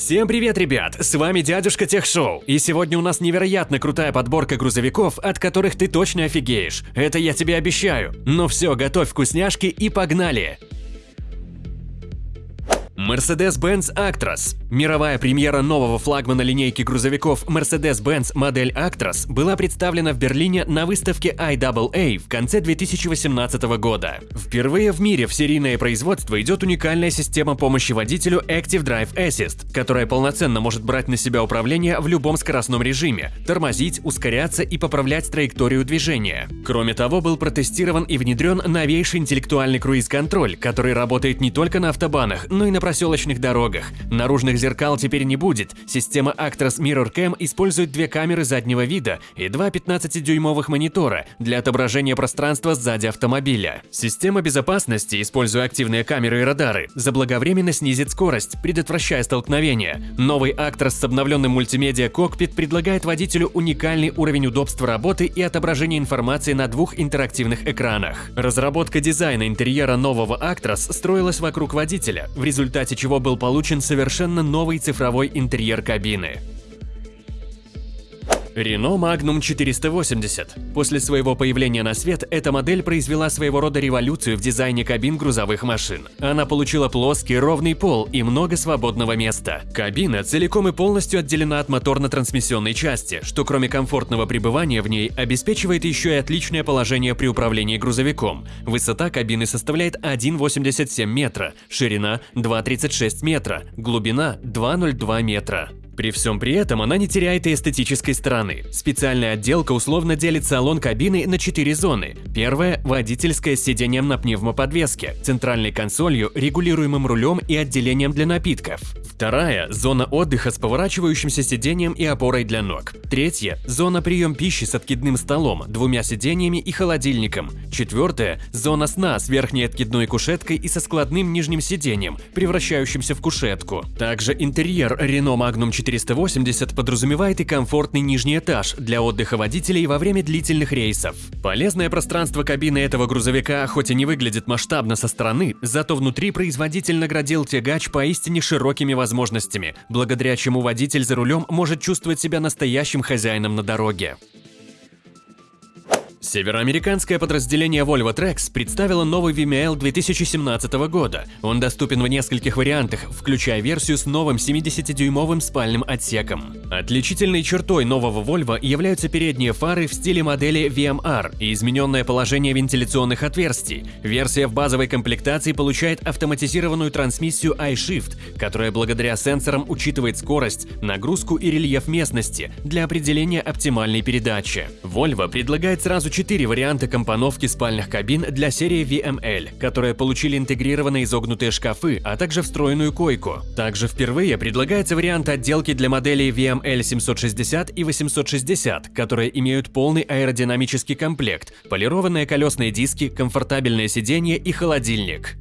Всем привет, ребят! С вами дядюшка Техшоу, и сегодня у нас невероятно крутая подборка грузовиков, от которых ты точно офигеешь. Это я тебе обещаю. Ну все, готовь вкусняшки и погнали! Mercedes-Benz Actros. Мировая премьера нового флагмана линейки грузовиков Mercedes-Benz модель Actros была представлена в Берлине на выставке IAA в конце 2018 года. Впервые в мире в серийное производство идет уникальная система помощи водителю Active Drive Assist, которая полноценно может брать на себя управление в любом скоростном режиме, тормозить, ускоряться и поправлять траекторию движения. Кроме того, был протестирован и внедрен новейший интеллектуальный круиз-контроль, который работает не только на автобанах, но и на проселочных дорогах. Наружных зеркал теперь не будет. Система Actros Mirror Cam использует две камеры заднего вида и два 15-дюймовых монитора для отображения пространства сзади автомобиля. Система безопасности, используя активные камеры и радары, заблаговременно снизит скорость, предотвращая столкновения. Новый Actros с обновленным мультимедиа-кокпит предлагает водителю уникальный уровень удобства работы и отображения информации на двух интерактивных экранах. Разработка дизайна интерьера нового Actros строилась вокруг водителя, в результате результате чего был получен совершенно новый цифровой интерьер кабины. Renault Magnum 480. После своего появления на свет, эта модель произвела своего рода революцию в дизайне кабин грузовых машин. Она получила плоский ровный пол и много свободного места. Кабина целиком и полностью отделена от моторно-трансмиссионной части, что кроме комфортного пребывания в ней обеспечивает еще и отличное положение при управлении грузовиком. Высота кабины составляет 1,87 метра, ширина 2,36 метра, глубина 2,02 метра. При всем при этом она не теряет и эстетической стороны. Специальная отделка условно делит салон кабины на четыре зоны. Первая – водительская с сиденьем на пневмоподвеске, центральной консолью, регулируемым рулем и отделением для напитков. Вторая – зона отдыха с поворачивающимся сиденьем и опорой для ног. Третья – зона прием пищи с откидным столом, двумя сиденьями и холодильником. Четвертая – зона сна с верхней откидной кушеткой и со складным нижним сиденьем, превращающимся в кушетку. Также интерьер Renault Magnum 480 подразумевает и комфортный нижний этаж для отдыха водителей во время длительных рейсов. Полезное пространство кабины этого грузовика хоть и не выглядит масштабно со стороны, зато внутри производитель наградил тягач поистине широкими возможностями, благодаря чему водитель за рулем может чувствовать себя настоящим хозяином на дороге. Североамериканское подразделение Volvo Trucks представило новый VML 2017 года. Он доступен в нескольких вариантах, включая версию с новым 70-дюймовым спальным отсеком. Отличительной чертой нового Volvo являются передние фары в стиле модели VMR и измененное положение вентиляционных отверстий. Версия в базовой комплектации получает автоматизированную трансмиссию iShift, которая благодаря сенсорам учитывает скорость, нагрузку и рельеф местности для определения оптимальной передачи. Volvo предлагает сразу четыре варианта компоновки спальных кабин для серии VML, которые получили интегрированные изогнутые шкафы, а также встроенную койку. Также впервые предлагается вариант отделки для моделей VML 760 и 860, которые имеют полный аэродинамический комплект, полированные колесные диски, комфортабельное сиденье и холодильник.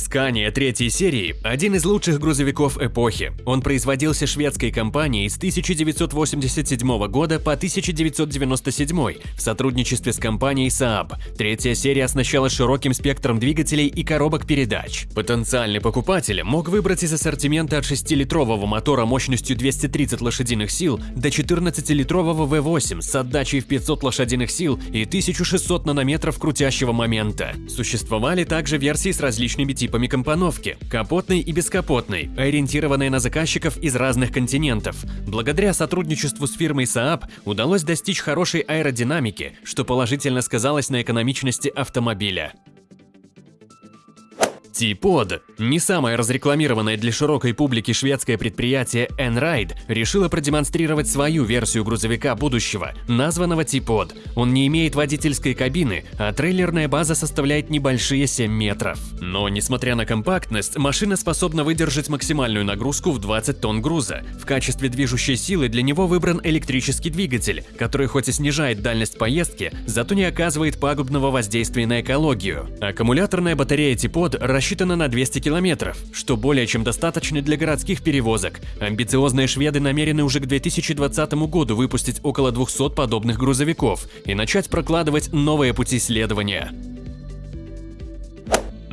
Скания третьей серии – один из лучших грузовиков эпохи. Он производился шведской компанией с 1987 года по 1997 в сотрудничестве с компанией Saab. Третья серия оснащала широким спектром двигателей и коробок передач. Потенциальный покупатель мог выбрать из ассортимента от 6-литрового мотора мощностью 230 лошадиных сил до 14-литрового V8 с отдачей в 500 лошадиных сил и 1600 нанометров крутящего момента. Существовали также версии с различными типами компоновки – капотной и бескапотной, ориентированные на заказчиков из разных континентов. Благодаря сотрудничеству с фирмой Saab удалось достичь хорошей аэродинамики, что положительно сказалось на экономичности автомобиля. T-Pod, не самое разрекламированное для широкой публики шведское предприятие N-Ride, решило продемонстрировать свою версию грузовика будущего, названного T-Pod. Он не имеет водительской кабины, а трейлерная база составляет небольшие 7 метров. Но, несмотря на компактность, машина способна выдержать максимальную нагрузку в 20 тонн груза. В качестве движущей силы для него выбран электрический двигатель, который хоть и снижает дальность поездки, зато не оказывает пагубного воздействия на экологию. Аккумуляторная батарея T-Pod рассчитана рассчитана на 200 километров, что более чем достаточно для городских перевозок. Амбициозные шведы намерены уже к 2020 году выпустить около 200 подобных грузовиков и начать прокладывать новые пути следования.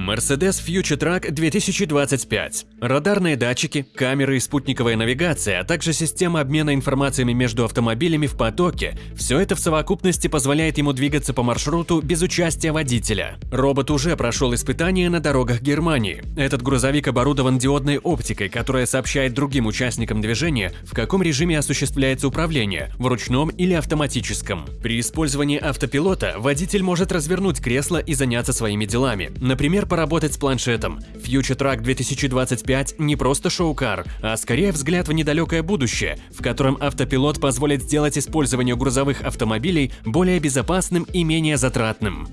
Mercedes Future Truck 2025. Радарные датчики, камеры и спутниковая навигация, а также система обмена информациями между автомобилями в потоке – все это в совокупности позволяет ему двигаться по маршруту без участия водителя. Робот уже прошел испытания на дорогах Германии. Этот грузовик оборудован диодной оптикой, которая сообщает другим участникам движения, в каком режиме осуществляется управление – в ручном или автоматическом. При использовании автопилота водитель может развернуть кресло и заняться своими делами. Например, поработать с планшетом. Future Truck 2025 не просто шоу-кар, а скорее взгляд в недалекое будущее, в котором автопилот позволит сделать использование грузовых автомобилей более безопасным и менее затратным.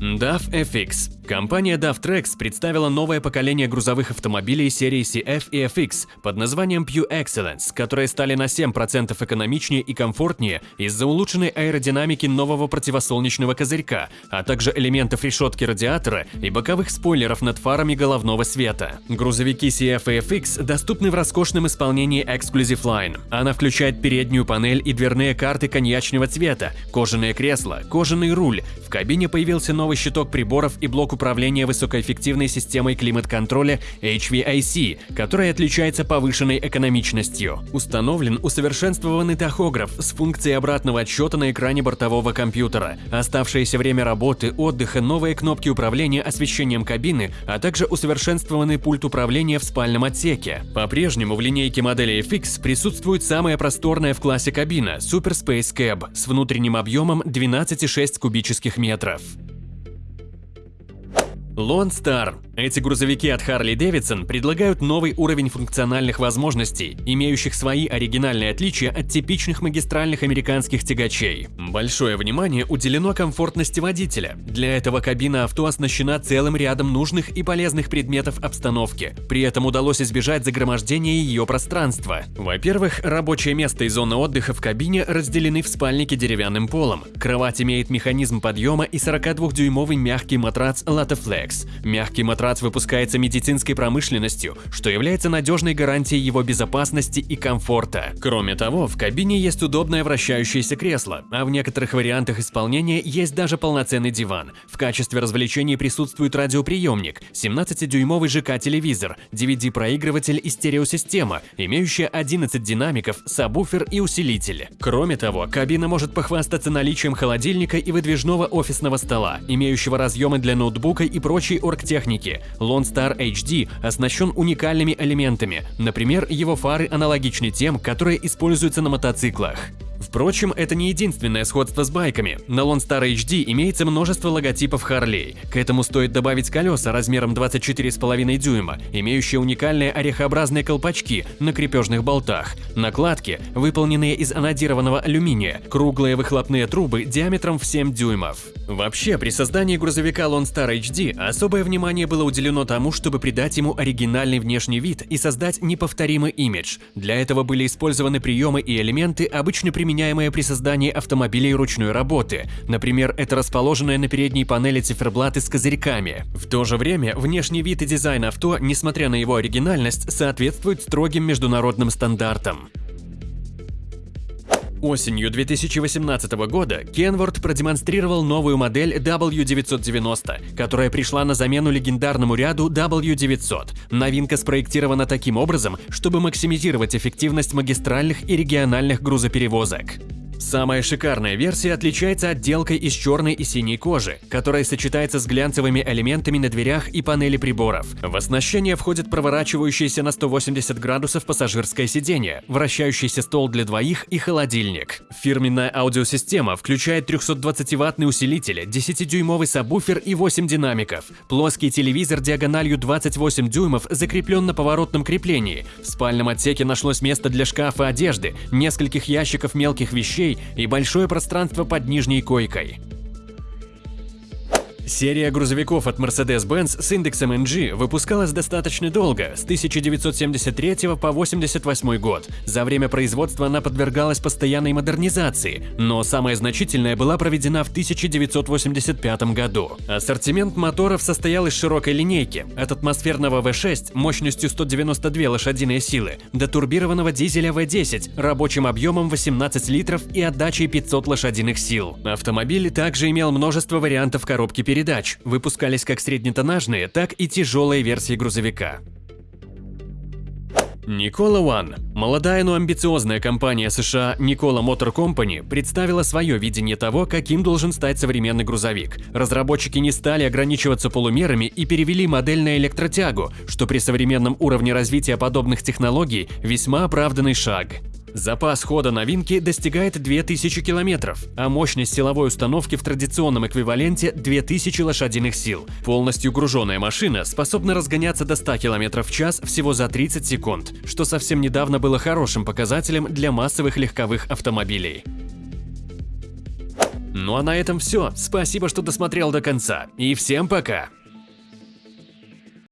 DAF FX Компания DAF представила новое поколение грузовых автомобилей серии CF и FX под названием Pure Excellence, которые стали на 7% экономичнее и комфортнее из-за улучшенной аэродинамики нового противосолнечного козырька, а также элементов решетки радиатора и боковых спойлеров над фарами головного света. Грузовики CF и FX доступны в роскошном исполнении Exclusive Line. Она включает переднюю панель и дверные карты коньячного цвета, кожаное кресло, кожаный руль. В кабине появился новый щиток приборов и блок управления высокоэффективной системой климат-контроля HVAC, которая отличается повышенной экономичностью. Установлен усовершенствованный тахограф с функцией обратного отсчета на экране бортового компьютера, оставшееся время работы, отдыха, новые кнопки управления освещением кабины, а также усовершенствованный пульт управления в спальном отсеке. По-прежнему в линейке модели FX присутствует самая просторная в классе кабина Super Space Cab с внутренним объемом 12,6 кубических метров. Star эти грузовики от Harley-Davidson предлагают новый уровень функциональных возможностей, имеющих свои оригинальные отличия от типичных магистральных американских тягачей. Большое внимание уделено комфортности водителя. Для этого кабина авто оснащена целым рядом нужных и полезных предметов обстановки. При этом удалось избежать загромождения ее пространства. Во-первых, рабочее место и зона отдыха в кабине разделены в спальнике деревянным полом. Кровать имеет механизм подъема и 42-дюймовый мягкий матрац Lataflex. Мягкий матрац Матрац выпускается медицинской промышленностью, что является надежной гарантией его безопасности и комфорта. Кроме того, в кабине есть удобное вращающееся кресло, а в некоторых вариантах исполнения есть даже полноценный диван. В качестве развлечений присутствует радиоприемник, 17-дюймовый ЖК-телевизор, DVD-проигрыватель и стереосистема, имеющая 11 динамиков, сабвуфер и усилитель. Кроме того, кабина может похвастаться наличием холодильника и выдвижного офисного стола, имеющего разъемы для ноутбука и прочей оргтехники, Lone Star HD оснащен уникальными элементами, например, его фары аналогичны тем, которые используются на мотоциклах. Впрочем, это не единственное сходство с байками. На Lone Star HD имеется множество логотипов Harley. К этому стоит добавить колеса размером 24,5 дюйма, имеющие уникальные орехообразные колпачки на крепежных болтах, накладки, выполненные из анодированного алюминия, круглые выхлопные трубы диаметром в 7 дюймов. Вообще, при создании грузовика Lone Star HD особое внимание было уделено тому, чтобы придать ему оригинальный внешний вид и создать неповторимый имидж. Для этого были использованы приемы и элементы, обычно применяемые применяемые при создании автомобилей ручной работы. Например, это расположенная на передней панели циферблаты с козырьками. В то же время, внешний вид и дизайн авто, несмотря на его оригинальность, соответствует строгим международным стандартам. Осенью 2018 года Kenworth продемонстрировал новую модель W990, которая пришла на замену легендарному ряду W900. Новинка спроектирована таким образом, чтобы максимизировать эффективность магистральных и региональных грузоперевозок. Самая шикарная версия отличается отделкой из черной и синей кожи, которая сочетается с глянцевыми элементами на дверях и панели приборов. В оснащение входит проворачивающееся на 180 градусов пассажирское сиденье, вращающийся стол для двоих и холодильник. Фирменная аудиосистема включает 320-ваттный усилитель, 10-дюймовый сабвуфер и 8 динамиков. Плоский телевизор диагональю 28 дюймов закреплен на поворотном креплении. В спальном отсеке нашлось место для шкафа одежды, нескольких ящиков мелких вещей и большое пространство под нижней койкой. Серия грузовиков от Mercedes-Benz с индексом NG выпускалась достаточно долго, с 1973 по 1988 год. За время производства она подвергалась постоянной модернизации, но самая значительная была проведена в 1985 году. Ассортимент моторов состоял из широкой линейки, от атмосферного V6 мощностью 192 лошадиные силы до турбированного дизеля V10 рабочим объемом 18 литров и отдачей 500 лошадиных сил. Автомобиль также имел множество вариантов коробки передач передач, выпускались как среднетоннажные, так и тяжелые версии грузовика. Никола One. Молодая, но амбициозная компания США Никола Motor Company представила свое видение того, каким должен стать современный грузовик. Разработчики не стали ограничиваться полумерами и перевели модель на электротягу, что при современном уровне развития подобных технологий весьма оправданный шаг. Запас хода новинки достигает 2000 км, а мощность силовой установки в традиционном эквиваленте 2000 лошадиных сил. Полностью груженная машина способна разгоняться до 100 км в час всего за 30 секунд, что совсем недавно было хорошим показателем для массовых легковых автомобилей. Ну а на этом все. Спасибо, что досмотрел до конца. И всем пока!